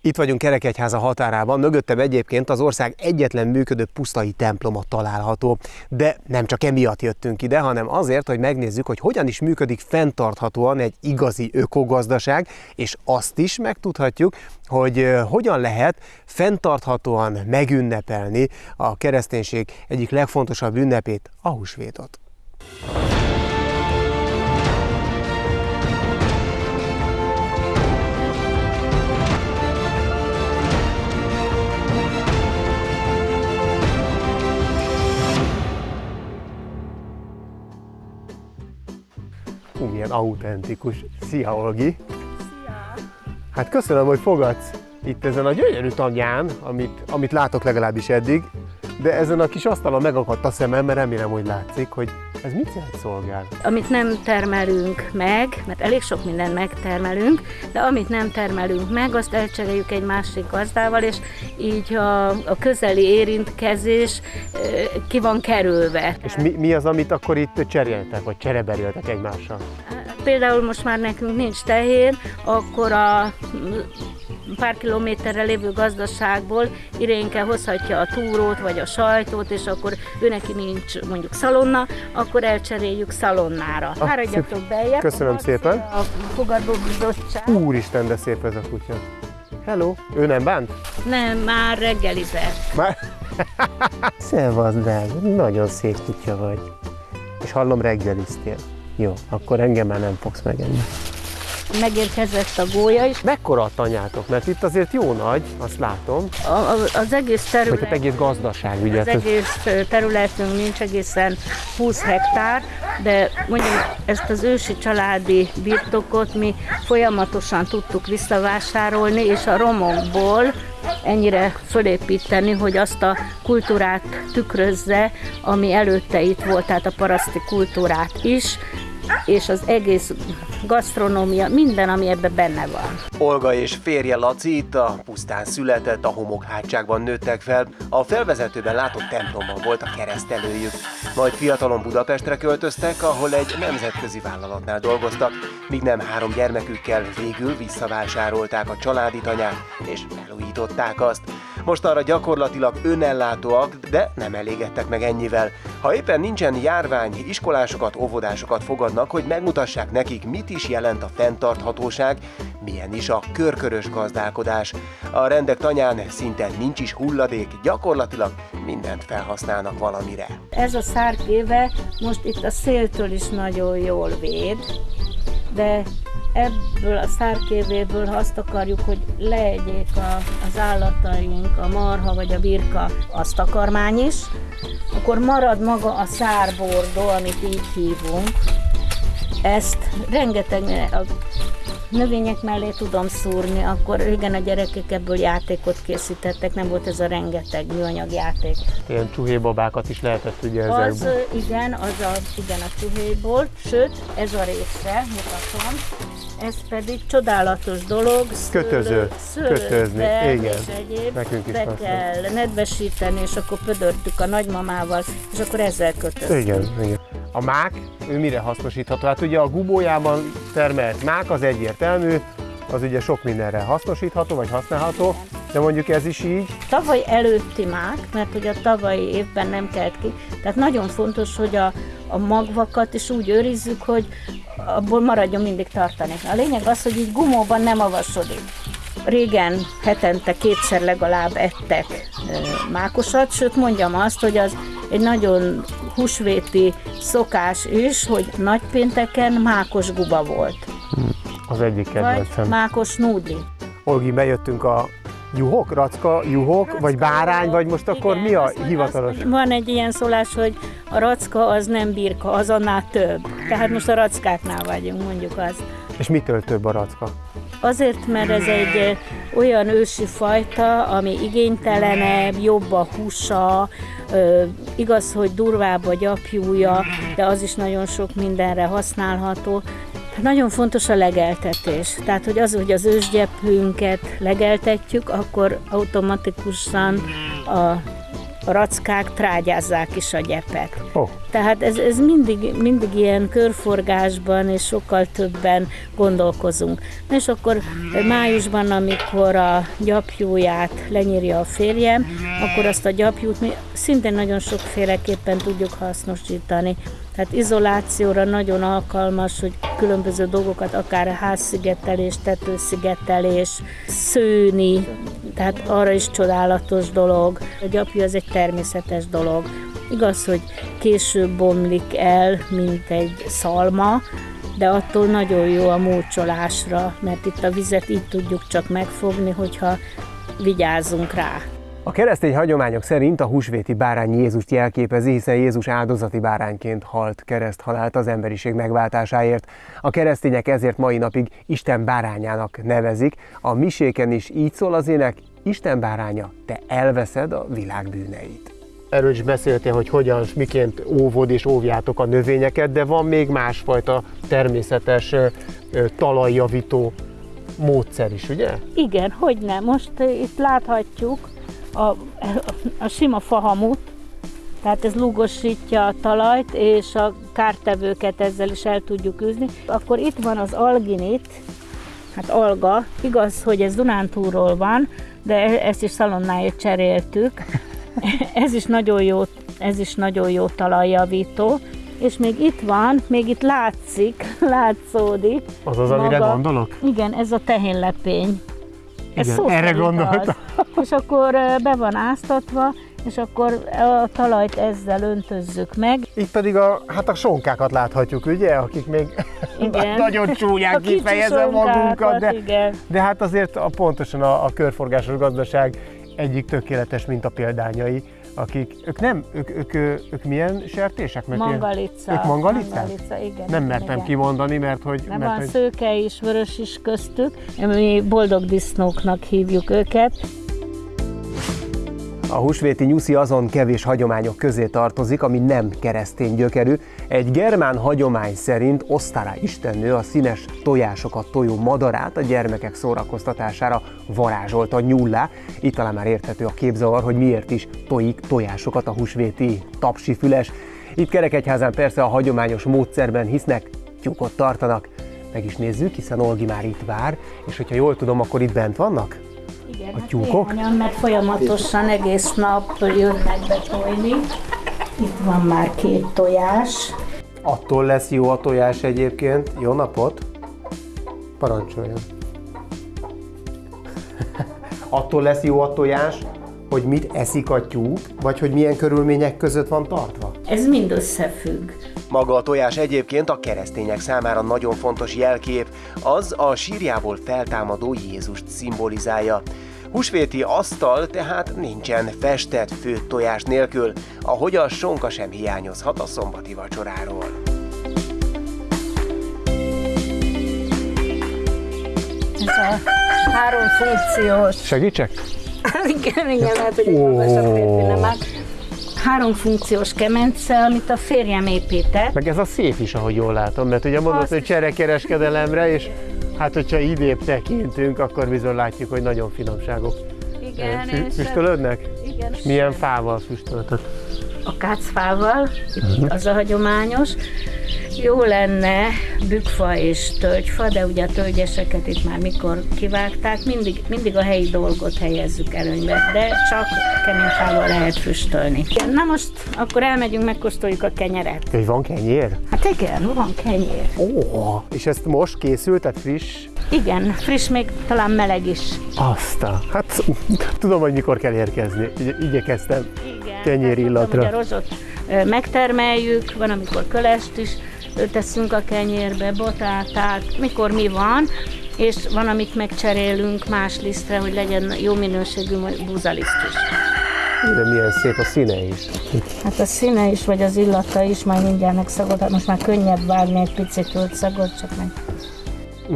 Itt vagyunk Kerekegyháza határában, mögöttem egyébként az ország egyetlen működő pusztai temploma található. De nem csak emiatt jöttünk ide, hanem azért, hogy megnézzük, hogy hogyan is működik fenntarthatóan egy igazi ökogazdaság, és azt is megtudhatjuk, hogy hogyan lehet fenntarthatóan megünnepelni a kereszténység egyik legfontosabb ünnepét, a húsvétot. Hú, milyen autentikus. Szia, Olgi! Szia! Hát köszönöm, hogy fogadsz itt ezen a gyönyörű tanyán, amit, amit látok legalábbis eddig, de ezen a kis asztalon megakadt a szemem, mert remélem, hogy látszik, hogy ez mit jelent szolgál? Amit nem termelünk meg, mert elég sok mindent megtermelünk, de amit nem termelünk meg, azt elcseréljük egy másik gazdával, és így a, a közeli érintkezés ki van kerülve. És mi, mi az, amit akkor itt cseréltek, vagy csereberéltek egymással? Például most már nekünk nincs tehér, akkor a pár kilométerre lévő gazdaságból Irénke hozhatja a túrót vagy a sajtót, és akkor ő neki nincs mondjuk szalonna, akkor elcseréljük szalonnára. Ah, Fáradjatok beljebb. Köszönöm Azt szépen. A fogadóbizottság. Úristen, de szép ez a kutya. Hello, ő nem bánt? Nem, már reggelizett. Már? Szevasz, drága, nagyon szép kutya vagy. És hallom reggeliztél. Jó, akkor engem már nem fogsz megenni. Megérkezett a gólya is. Mekkora a tanyátok? Mert itt azért jó nagy, azt látom, A, a, az egész terület, hát egész gazdaság, ugye? az egész területünk nincs egészen 20 hektár, de mondjuk ezt az ősi családi birtokot mi folyamatosan tudtuk visszavásárolni, és a romokból ennyire fölépíteni, hogy azt a kultúrát tükrözze, ami előtte itt volt, tehát a paraszti kultúrát is, és az egész gasztronómia, minden, ami ebben benne van. Olga és férje Laci itt a pusztán született, a homokhátságban nőttek fel. A felvezetőben látott templomban volt a keresztelőjük. Majd fiatalon Budapestre költöztek, ahol egy nemzetközi vállalatnál dolgoztak, míg nem három gyermekükkel végül visszavásárolták a családi tanyát, és felújították azt. Most arra gyakorlatilag önellátóak, de nem elégedtek meg ennyivel. Ha éppen nincsen járvány, iskolásokat, óvodásokat fogadnak, hogy megmutassák nekik, mit is jelent a fenntarthatóság, milyen is a körkörös gazdálkodás. A rendek tanyán szinte nincs is hulladék, gyakorlatilag mindent felhasználnak valamire. Ez a szárkéve most itt a széltől is nagyon jól véd, de ebből a szárkévéből, ha azt akarjuk, hogy leegyék a, az állataink, a marha vagy a birka, azt takarmány is, akkor marad maga a szárbordó, amit így hívunk. Ezt rengeteg a növények mellé tudom szúrni, akkor régen a gyerekek ebből játékot készítettek, nem volt ez a rengeteg műanyag játék. Ilyen csuhébabákat is lehetett ugye Az, ezekből. ö, igen, az a, igen, a csuhéból, sőt, ez a része, mutatom, ez pedig csodálatos dolog. szőlő- Kötöző, kötözni, szőlővel igen. És egyéb, Nekünk is be kell nedvesíteni, és akkor pödörtük a nagymamával, és akkor ezzel kötöztük. Igen, igen. A mák, ő mire hasznosítható? Hát ugye a gubójában termelt mák az egyértelmű, az ugye sok mindenre hasznosítható, vagy használható, de mondjuk ez is így. Tavaly előtti mák, mert hogy a tavalyi évben nem kelt ki, tehát nagyon fontos, hogy a, a magvakat is úgy őrizzük, hogy abból maradjon mindig tartani. A lényeg az, hogy így gumóban nem avasodik. Régen hetente kétszer legalább ettek mákosat, sőt mondjam azt, hogy az egy nagyon húsvéti szokás is, hogy nagypénteken mákos guba volt, Az egyik vagy kedvencem. mákos núdli. Olgi, bejöttünk a juhok, racka, juhok, vagy bárány, vagy most akkor Igen, mi a hivatalos? azt- Van egy ilyen szólás, hogy a racka az nem birka, az annál több. Tehát most a rackáknál vagyunk, mondjuk azt. És mitől több a racka? Azért, mert ez egy olyan ősi fajta, ami igénytelenebb, jobb a húsa, igaz, hogy durvább a gyapjúja, de az is nagyon sok mindenre használható. Nagyon fontos a legeltetés. Tehát, hogy az, hogy az ősgyepünket legeltetjük, akkor automatikusan a a rackák trágyázzák is a gyepet. Oh. Tehát ez, ez mindig, mindig ilyen körforgásban és sokkal többen gondolkozunk. És akkor májusban, amikor a gyapjúját lenyírja a férjem, akkor azt a gyapjút mi szintén nagyon sokféleképpen tudjuk hasznosítani. Tehát izolációra nagyon alkalmas, hogy különböző dolgokat, akár házszigetelés, tetőszigetelés, szőni, tehát arra is csodálatos dolog. A gyapjú az egy természetes dolog. Igaz, hogy később bomlik el, mint egy szalma, de attól nagyon jó a múlcsolásra, mert itt a vizet így tudjuk csak megfogni, hogyha vigyázzunk rá. A keresztény hagyományok szerint a húsvéti bárány Jézust jelképezi, hiszen Jézus áldozati bárányként halt kereszthalált az emberiség megváltásáért. A keresztények ezért mai napig Isten bárányának nevezik. A miséken is így szól az ének, Isten báránya, te elveszed a világ bűneit. Erről is beszéltél, hogy hogyan, miként óvod és óvjátok a növényeket, de van még másfajta természetes talajjavító módszer is, ugye? Igen, hogy nem. Most itt láthatjuk, a, a sima fahamut, tehát ez lugosítja a talajt, és a kártevőket ezzel is el tudjuk űzni. Akkor itt van az alginit, hát alga, igaz, hogy ez Dunántúról van, de e, ezt is szalonnáért cseréltük. ez is nagyon jó, ez is nagyon jó talajjavító. És még itt van, még itt látszik, látszódik. Az az, amire maga, gondolok? Igen, ez a tehénlepény. Ez Igen, erre gondoltam. És akkor be van áztatva, és akkor a talajt ezzel öntözzük meg. Itt pedig a, hát a sonkákat láthatjuk, ugye, akik még igen. nagyon csúnyán kifejezem magunkat, de, igen. de hát azért a, pontosan a, a körforgásos gazdaság egyik tökéletes mint példányai akik, ők nem, ők, ők, ők, ők milyen sertések? Mert mangalica. Ők mangalica? Mangalica, igen. Nem mertem igen. kimondani, mert hogy... Nem mert, van hogy... szőke is, vörös is köztük, mi boldog disznóknak hívjuk őket. A húsvéti nyuszi azon kevés hagyományok közé tartozik, ami nem keresztény gyökerű. Egy germán hagyomány szerint Osztára istennő a színes tojásokat tojó madarát a gyermekek szórakoztatására varázsolta nyullá. Itt talán már érthető a képzavar, hogy miért is tojik tojásokat a húsvéti tapsi füles. Itt Kerekegyházán persze a hagyományos módszerben hisznek, tyúkot tartanak. Meg is nézzük, hiszen Olgi már itt vár, és hogyha jól tudom, akkor itt bent vannak? Igen, a tyúkok? Hát mert folyamatosan egész nap jönnek betojni. Itt van már két tojás. Attól lesz jó a tojás egyébként. Jó napot! Parancsoljon! Attól lesz jó a tojás, hogy mit eszik a tyúk, vagy hogy milyen körülmények között van tartva? Ez mind összefügg. Maga a tojás egyébként a keresztények számára nagyon fontos jelkép, az a sírjából feltámadó Jézust szimbolizálja. Húsvéti asztal tehát nincsen festett főtt tojás nélkül, ahogy a sonka sem hiányozhat a szombati vacsoráról. Ez a három funkciós. Segítsek? igen, igen, lehet, hogy oh. nem áll három funkciós kemence, amit a férjem épített. Meg ez a szép is, ahogy jól látom, mert ugye mondod, Azt... hogy cserekereskedelemre, és Hát, hogyha idébb tekintünk, akkor bizony látjuk, hogy nagyon finomságok. Igen, Fü- Füstölődnek? Igen. És milyen fával füstöltök? A kácfával, uh-huh. az a hagyományos. Jó lenne bükfa és tölgyfa, de ugye a tölgyeseket itt már mikor kivágták, mindig, mindig a helyi dolgot helyezzük előnybe, de csak kemény fával lehet füstölni. Na most akkor elmegyünk, megkóstoljuk a kenyeret. Hogy van kenyér? Hát igen, van kenyér. Ó, és ezt most készült, tehát friss? Igen, friss, még talán meleg is. Aztán, hát tudom, hogy mikor kell érkezni. Igyekeztem Igen, kenyér illatra. Ugye a rozsot megtermeljük, van amikor kölest is, teszünk a kenyérbe, botátát, mikor mi van, és van, amit megcserélünk más lisztre, hogy legyen jó minőségű búzaliszt is. De milyen szép a színe is. Hát a színe is, vagy az illata is, majd mindjárt megszagod. Hát most már könnyebb vágni egy picit szagot, csak meg.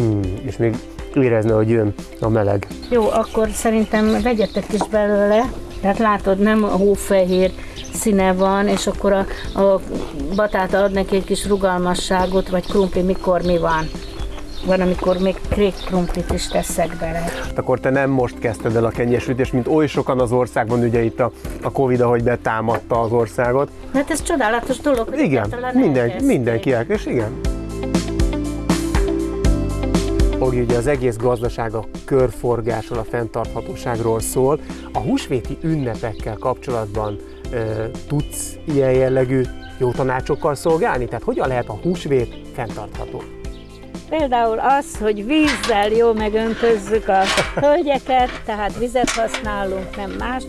Mm, és még érezni, hogy jön a meleg. Jó, akkor szerintem vegyetek is belőle. Tehát látod, nem a hófehér színe van, és akkor a, a batáta ad neki egy kis rugalmasságot, vagy krumpli, mikor mi van. van, amikor még krumplit is teszek bele. Hát akkor te nem most kezdted el a kenyesütést, mint oly sokan az országban, ugye itt a, a Covid, ahogy betámadta az országot. Hát ez csodálatos dolog, Igen, minden, mindenki elkezd, igen. Ogi, ugye az egész gazdaság a körforgásról, a fenntarthatóságról szól. A húsvéti ünnepekkel kapcsolatban e, tudsz ilyen jellegű jó tanácsokkal szolgálni? Tehát hogyan lehet a húsvét fenntartható? Például az, hogy vízzel jó megöntözzük a hölgyeket, tehát vizet használunk, nem más,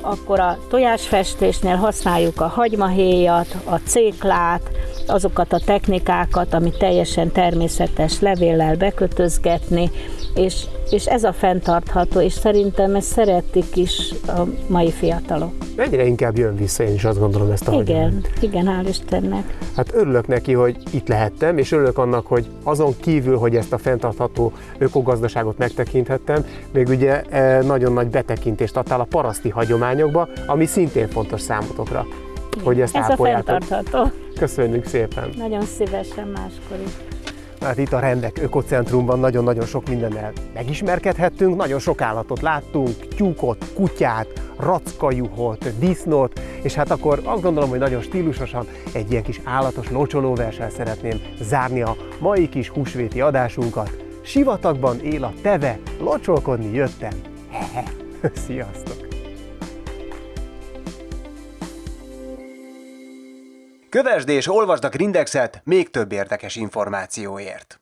akkor a tojásfestésnél használjuk a hagymahéjat, a céklát, azokat a technikákat, ami teljesen természetes levéllel bekötözgetni, és, és ez a fenntartható, és szerintem ezt szeretik is a mai fiatalok. Egyre inkább jön vissza, én is azt gondolom ezt a Igen, hagyományt. igen, hál' Istennek. Hát örülök neki, hogy itt lehettem, és örülök annak, hogy azon kívül, hogy ezt a fenntartható ökogazdaságot megtekinthettem, még ugye e, nagyon nagy betekintést adtál a paraszti hagyományokba, ami szintén fontos számotokra, hogy ezt Ez a ápoljátok. fenntartható. Köszönjük szépen! Nagyon szívesen máskor is. Hát itt a Rendek Ökocentrumban nagyon-nagyon sok mindennel megismerkedhettünk, nagyon sok állatot láttunk, tyúkot, kutyát, rackajuhot, disznót, és hát akkor azt gondolom, hogy nagyon stílusosan egy ilyen kis állatos locsolóversel szeretném zárni a mai kis húsvéti adásunkat. Sivatagban él a teve, locsolkodni jöttem. Hehe. Sziasztok! Kövesd és olvasd a Grindexet még több érdekes információért.